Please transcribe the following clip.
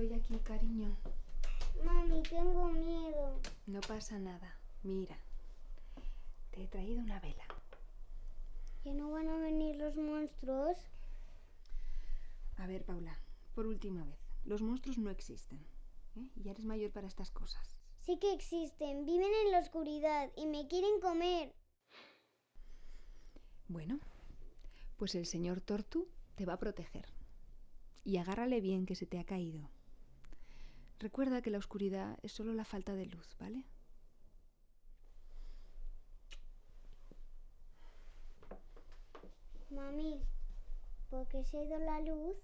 Estoy aquí, cariño. Mami, tengo miedo. No pasa nada. Mira, te he traído una vela. ¿Ya no van a venir los monstruos? A ver, Paula, por última vez. Los monstruos no existen. ¿eh? Ya eres mayor para estas cosas. Sí que existen. Viven en la oscuridad y me quieren comer. Bueno, pues el señor Tortu te va a proteger. Y agárrale bien que se te ha caído. Recuerda que la oscuridad es solo la falta de luz, ¿vale? Mami, ¿por qué se ha ido la luz?